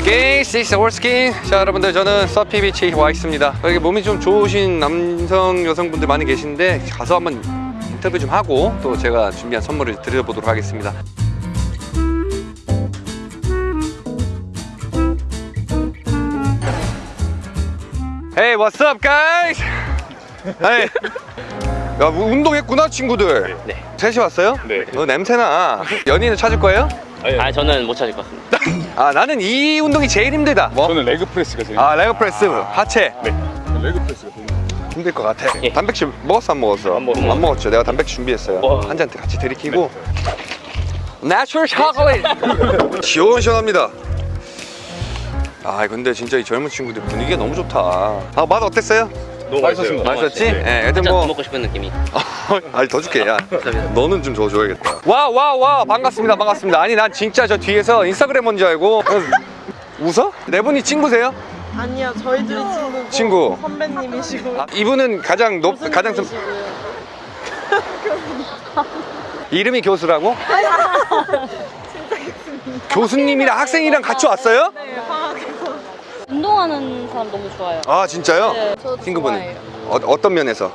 This is 월스킨 자 여러분들 저는 서피 비치에 와 있습니다 여기 몸이 좀 좋으신 남성 여성분들 많이 계신데 가서 한번 인터뷰 좀 하고 또 제가 준비한 선물을 드려보도록 하겠습니다 Hey what's up guys? Hey 야, 뭐 운동했구나 친구들 네. 셋이 왔어요? 네. 너 냄새나 연인을 찾을 거예요? 아 저는 못 찾을 것 같습니다. 아 나는 이 운동이 제일 힘들다 뭐? 저는 leg press가 제일 아 leg press 하체 네. leg press가 제일 힘들 것 같아 예. 단백질 먹었어 안 먹었어? 안 먹었어요. 안 먹었죠 내가 단백질 준비했어요 와. 한잔 같이 들이키고 natural 초콜릿 시원시원합니다 아 근데 진짜 이 젊은 친구들 분위기가 너무 좋다 아맛 어땠어요? 너무 맛있었습니다. 맛있었지? 예, 애들 한잔 뭐더 먹고 싶은 느낌이. 아니 더 줄게 야 너는 좀 더 줘야겠다 와 와 와 반갑습니다 반갑습니다 아니 난 진짜 저 뒤에서 인스타그램 온줄 알고 웃어? 네 분이 친구세요? 아니요, 저희들이 친구고 친구. 선배님이시고 아, 이분은 가장 높 가장 좀. 이름이 교수라고? 교수님이랑 학생이랑 같이 왔어요? 네, 방학에서 운동하는 사람 너무 좋아요. 아 진짜요? 네, 저도 친구분은 좋아해요. 어, 어떤 면에서?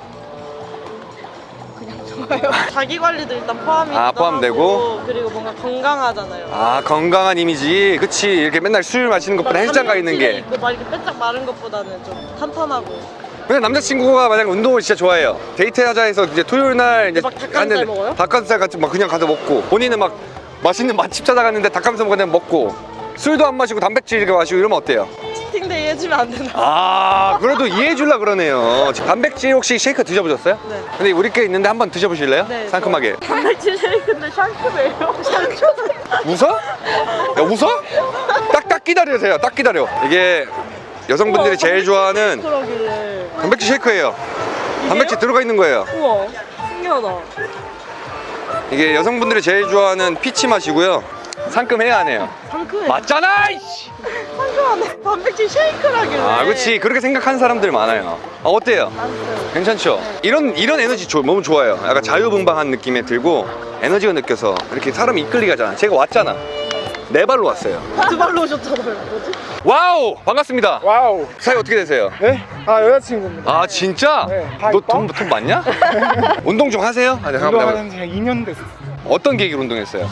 자기 관리도 일단 포함이 아, 포함되고? 그리고 뭔가 건강하잖아요. 아 건강한 이미지 그치 이렇게 맨날 술 마시는 것보다 헬스장 가 있는 게 있고 막 이렇게 빼짝 마른 것보다는 좀 탄탄하고 근데 남자친구가 만약 운동을 진짜 좋아해요 데이트하자 해서 이제 토요일 날 이제 막 닭가슴살 먹어요? 닭가슴살 같이 막 그냥 가서 먹고 본인은 막 맛있는 맛집 찾아갔는데 닭가슴살 그냥 먹고 술도 안 마시고 단백질 이렇게 마시고 이러면 어때요? cheating day 해주면 안 되나? 아 그래도 이해해 줄라 그러네요 단백질 혹시 쉐이크 드셔보셨어요? 네. 근데 우리 께 있는데 한번 드셔보실래요? 네, 상큼하게 단백질 쉐이크인데 샹크예요. 샹크. 웃어? 야 웃어? 딱딱 기다려세요 딱 기다려 이게 여성분들이 제일 좋아하는 그러길래. 단백질 쉐이크예요 단백질 들어가 있는 거예요 우와, 신기하다. 이게 여성분들이 제일 좋아하는 peach 맛이고요 상큼해야 하네요 상큼해. 맞잖아 이씨. 상큼하네. 단백질 쉐이크라길래. 아 그렇지 그렇게 생각하는 사람들 많아요 아, 어때요? 괜찮죠? 이런 이런 에너지 조- 너무 좋아요 약간 자유분방한 느낌에 들고 에너지가 느껴서 이렇게 사람이 이끌리게 하잖아 제가 왔잖아 네 발로 왔어요 두 발로 오셨잖아요. 뭐지? wow 반갑습니다 wow. 사이 어떻게 되세요? 네? 아 여자친구입니다. 아 진짜? 네, 다너 이뻐? 돈돈 많냐? 운동 좀 하세요? 아, 네. 운동하는 지가 2년 됐어요. 어떤 계기로 운동했어요?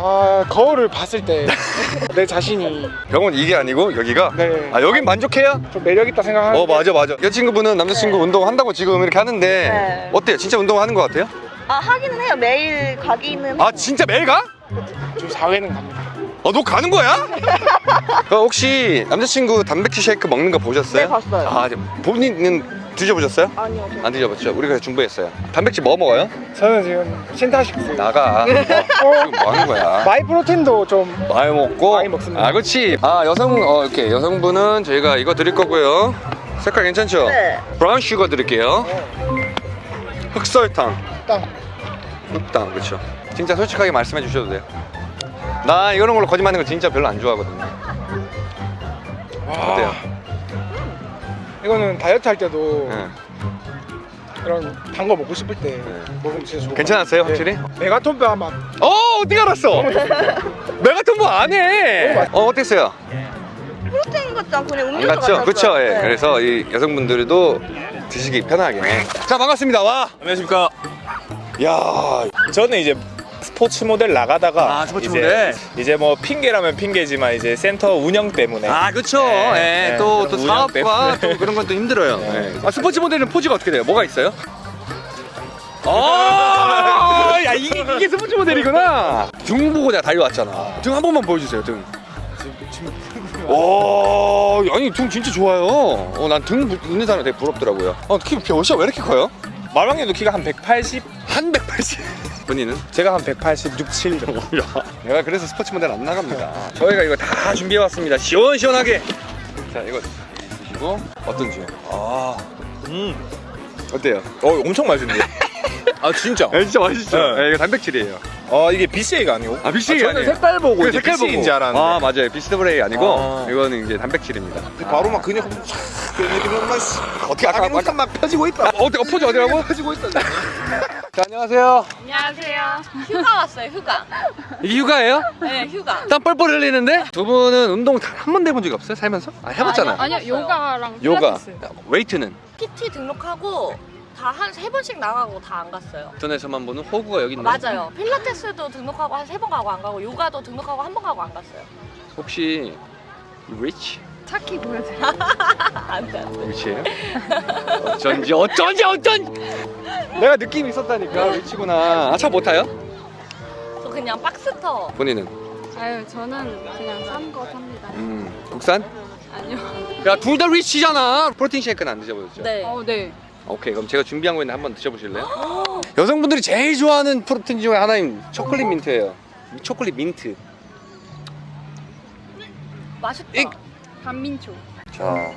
아 거울을 봤을 때 내 자신이 병원 이게 아니고 여기가? 네. 아 여긴 만족해요? 좀 매력 있다 생각하는데 어 맞아 맞아 여자친구분은 남자친구 운동한다고 지금 이렇게 하는데 네. 어때요? 진짜 운동하는 것 같아요? 아 하기는 해요. 매일 가기는. 아 진짜 매일 가? 좀 4회는 갑니다. 어너 가는 거야? 어, 혹시 남자친구 단백질 쉐이크 먹는 거 보셨어요? 네, 봤어요. 아 본인은 드셔보셨어요? 아니요. 안 드셔봤죠? 우리가 준비했어요 단백질 뭐 먹어요? 저는 지금 Syntha-6 나가 어, 지금 뭐 하는 거야? Myprotein도 좀 많이 먹고 많이 먹습니다. 아 그렇지 아 여성 어 이렇게 여성분은 저희가 이거 드릴 거고요 색깔 괜찮죠? 네. brown sugar 드릴게요 흑설탕 딱 흑당 그렇죠 진짜 솔직하게 말씀해 주셔도 돼요 나 이런 걸로 거짓말하는 거 진짜 별로 안 좋아하거든요 어때요? 이거는 다이어트 할 때도 네. 그런 단 거 먹고 싶을 때 먹으면 진짜 좋고 괜찮았어요 확실히? 메가톤바 맛 어 어떻게 알았어? 메가톤 뭐안해 어 어땠어요? 프로테인 같지 않고 그냥 안 음료수 갔죠? 같았어요. 그쵸 예 네. 그래서 이 여성분들도 드시기 편하게 자 반갑습니다 와 안녕하십니까. 야, 저는 이제 스포츠 모델 나가다가 아, 스포츠 이제, 모델. 이제 뭐 핑계라면 핑계지만 이제 센터 운영 때문에 아 그쵸 네, 예, 네, 또, 사업과. 또 그런 건 또 힘들어요 예. 아, 스포츠 모델은 포즈가 어떻게 돼요? 뭐가 있어요? 아, 야 이게, 이게 스포츠 모델이구나 등 보고 내가 달려왔잖아 등 한 번만 보여주세요 등 오, 아니 등 진짜 좋아요 어, 난등 있는 사람 되게 부럽더라고요 어, 키 몇이야 왜 이렇게 커요? 말방님도 키가 한 180, 한 180. 본인은? 제가 한 186, 7 정도. 내가 그래서 스포츠 모델 안 나갑니다. 저희가 이거 다 준비해 왔습니다. 시원시원하게. 자, 이거 드시고 어떤지. 아, 음, 어때요? 어 엄청 맛있는데. 아 진짜. 네, 진짜 맛있죠. 네. 네, 이거 단백질이에요. 어 이게 BCA가 아니고 아, BCA 가 저는 아니에요. 색깔 보고 그 이제 색깔 보고. BCA인지 알았는데 아 맞아요 비스트브레이 아니고 아. 이거는 이제 단백질입니다 바로 막 씨, 어떻게 아까- 아까 막 펴지고 있다 아, 어디 어, 포즈 어디라고? 펴지고 있다 자 안녕하세요 안녕하세요. 휴가 왔어요, 휴가. 이게 휴가예요? 네, 휴가. 땀 뻘뻘 흘리는데 두 분은 운동 한 번도 해본 적이 없어요 살면서? 아 해봤잖아 아니요, 아니요 요가랑 요가 필라테스. 웨이트는 PT 등록하고 다 한 세 번씩 나가고 다 안 갔어요. 인터넷에서만 보는 호구가 여기 있네 맞아요. 필라테스도 등록하고 한 세 번 가고 안 가고 요가도 등록하고 한 번 가고 안 갔어요. 혹시 rich? 차키 보여줘요. 안 돼, 안 돼. rich예요? 어쩐지 어쩐지 어쩐지 내가 느낌이 있었다니까 rich구나 아 차 못 타요? 저 그냥 Boxster. 본인은? 아유 저는 그냥 싼거 삽니다. 음 국산? 아니요. 야 둘 다 리치잖아 프로틴 쉐이크는 안 드셔보셨죠? 네. 어 네. 오케이 그럼 제가 준비한 거 있는데 한번 드셔보실래요? 여성분들이 제일 좋아하는 프로틴 중에 하나인 초콜릿 민트예요 이 초콜릿 민트 맛있다. 이- 반민초. 자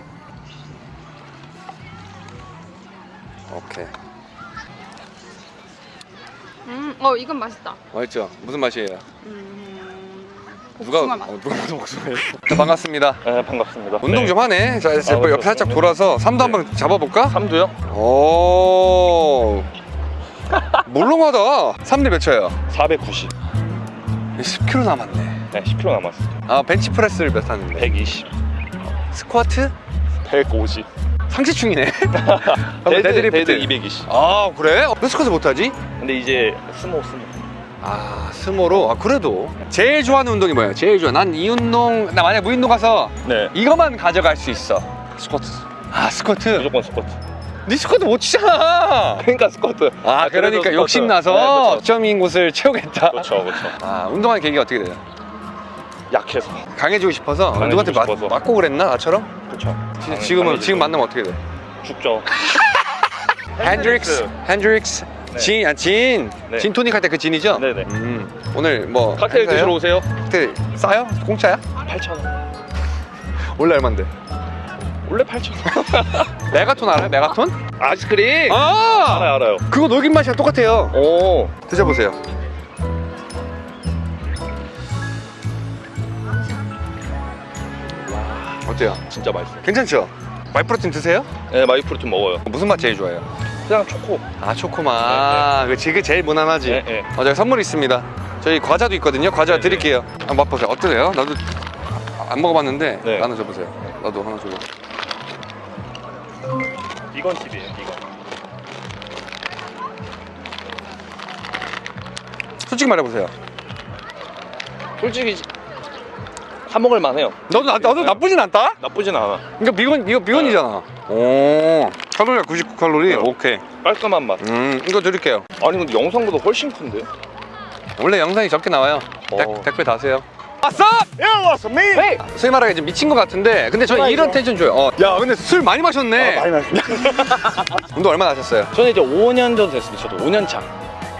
오케이 음, 어 이건 맛있다. 맛있죠? 무슨 맛이에요? 음, 누가 복숭아 맛. 어, 누가 무슨 복숭아예요? 자, 반갑습니다 네 반갑습니다 운동 좀 하네 자 이제 아, 옆에 그렇죠. 살짝 돌아서 삼두 한번 잡아볼까? 삼두요? 오 몰롱하다 3대 몇 쳐요? 490 10kg 남았네 네 10kg 남았어요 아 벤치프레스를 몇 하는데? 120 스쿼트? 150 상체충이네 dead, deadlift. dead 220 아 그래? 왜 스쿼트 못하지? 근데 이제 스모 스모 아 스모로? 아 그래도 제일 좋아하는 운동이 뭐예요? 제일 좋아 난 이 운동 나 만약 무인도 가서 네 이거만 가져갈 수 있어 스쿼트 아 스쿼트 무조건 스쿼트 네 스쿼트 못 치잖아 그러니까 스쿼트 아 그래도 그러니까. 욕심나서 네, 그렇죠. 점인 곳을 채우겠다 그렇죠 그렇죠 아 운동하는 계기가 어떻게 돼요? 약해서 강해지고 싶어서 강해지고 누구한테 맞, 싶어서. 맞고 그랬나 나처럼? 그렇죠 지- 지금은 지금 만나면 어떻게 돼? 죽죠 Hendrick's Hendrick's 네. 진, 아, 진, 네. 진 토닉 할 때 그 진이죠? 네네. 음, 오늘 뭐 칵테일? 드시러 오세요 칵테일 싸요? 공짜야? 8,000원 원래 얼만데? 원래 8,000원 메가톤 알아요? 메가톤? 아이스크림 아! 알아요 알아요 그거 녹인 맛이랑 똑같아요. 오 드셔보세요. 어때요? 진짜 맛있어요 괜찮죠? 마이프로틴 드세요? 네 마이프로틴 먹어요 무슨 맛 제일 좋아해요? 그냥 초코 아 초코맛. 그 지금 제일 무난하지. 네, 네. 어, 저희 선물 있습니다. 저희 과자도 있거든요. 과자 드릴게요. 한번 맛보세요. 어떠세요? 나도 안 먹어봤는데 네. 나눠 줘보세요. 나도 하나 줘봐. 비건 팁이에요 비건 솔직히 말해보세요. 솔직히 사 먹을 만해요 너도 나, 너도 나쁘진 않다. 나쁘진 않아 이거 비건 이거 비건이잖아. 오 칼로리가 99 칼로리. 네. 오케이. 깔끔한 맛 음 이거 드릴게요. 아니 근데 영상보다 훨씬 큰데 원래 영상이 적게 나와요. 어. 백, 백배 다세요. 왔어? 야 왔어 메이 네. 소위 말하게 좀 미친 것 같은데 근데 저 이런 텐션 줘요. 어. 야 근데 술 많이 마셨네. 많이 마셨어 운동 얼마나 하셨어요? 저는 이제 5년 정도 됐습니다. 저도 5년 차.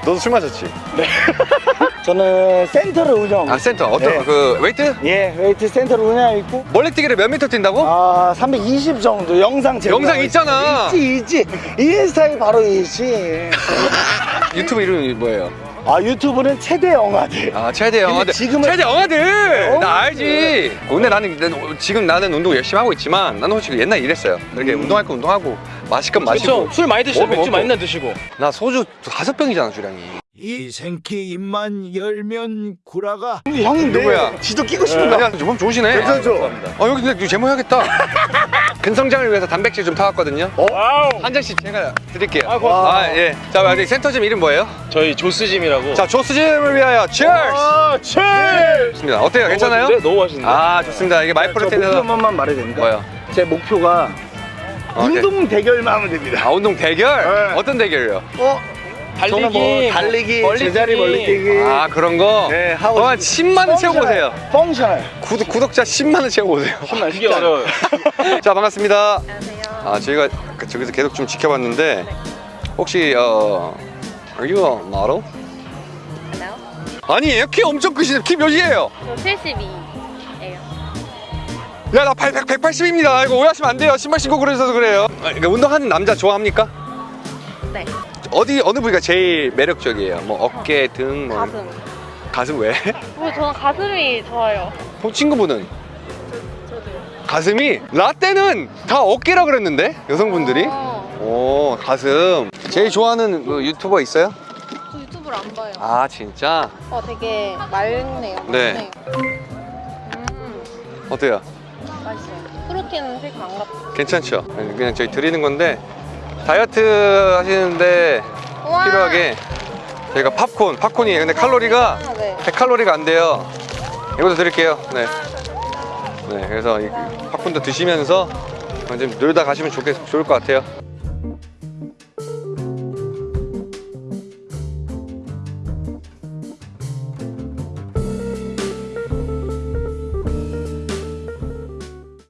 너도 술 마셨지? 저는 센터를 운영 아 센터. 어떤 네. 그 웨이트? 예 웨이트 센터를 운영하고 있고. 멀리뛰기를 몇 미터 뛴다고? 아 320 정도 영상 제공. 영상 있잖아. 있지 있지. 인스타에 바로 있지. 유튜브 이름이 뭐예요? 아 유튜브는 최대 영화들. 아 최대 영화들. 지금은- 최대 영화들! 어, 나 알지. 근데 나는 난- 지금 나는 운동 열심히 하고 있지만 나는 솔직히 옛날에 이랬어요. 이렇게 운동할 거 운동하고 마실 건 마시고 그렇죠. 술 많이 드시고 먹고, 맥주 먹고. 많이 드시고. 나 소주 다섯 병이잖아 주량이 이 생키 입만 열면 구라가 형님 누구야? 내 지도 끼고 싶은가? 아니야 몸 좋으시네 괜찮죠? 어 여기 근데 제모 해야겠다 근성장을 위해서 단백질 좀 타왔거든요 한 잔씩 제가 드릴게요 고맙습니다. 아예자 여기 센터짐 이름 뭐예요? 저희 조스짐이라고. 자 조스짐을 위하여 치얼스 아, 체! 좋습니다 어때요 괜찮아요? 너무 맛있는데. 아 좋습니다 이게 마이프로틴에서 한 번만 말해도 됩니까? 뭐요? 제 목표가 어, 네. 운동 대결만 하면 됩니다 아 운동 대결? 네. 어떤 대결이요? 어? 달리기, 저는 뭐 달리기, 멀리뛰기. 제자리 멀리뛰기 아 그런 거? 네, 하고 그럼 한 싶습니다. 10만 원 채우고 오세요 functional 구독, 구독자 10만 원 채우고 오세요 정말 이게 어려워요. 자 반갑습니다 안녕하세요. 아 저희가 그- 저기서 계속 좀 지켜봤는데 혹시 어 Are you a model? Hello? 아니에요 키 엄청 크시네 키 몇이에요? 저 72예요. 야 나 180입니다 이거 오해하시면 안 돼요 신발 신고 그러셔서 그래요 아, 그러니까 운동하는 남자 좋아합니까? 네. 어디 어느 부위가 제일 매력적이에요? 뭐 어깨, 등, 뭐 가슴. 가슴 왜? 왜 저는 가슴이 좋아요. 어, 친구분은? 가슴이? 라떼는 다 어깨라 그랬는데 여성분들이? 어, 오 가슴. 제일 좋아하는 뭐 유튜버 있어요? 저 유튜브를 안 봐요. 아 진짜? 어 되게 맑네요. 네. 음, 어때요? 맛있어요. 프로틴 쉐이크 안 같아. 괜찮죠? 그냥 저희 드리는 건데 다이어트 하시는데 우와. 필요하게 저희가 팝콘, 팝콘이에요. 근데 칼로리가 아, 네. 100칼로리가 안 돼요. 이것도 드릴게요. 네. 네, 그래서 이 팝콘도 드시면서 좀 놀다 가시면 좋겠, 좋을 것 같아요.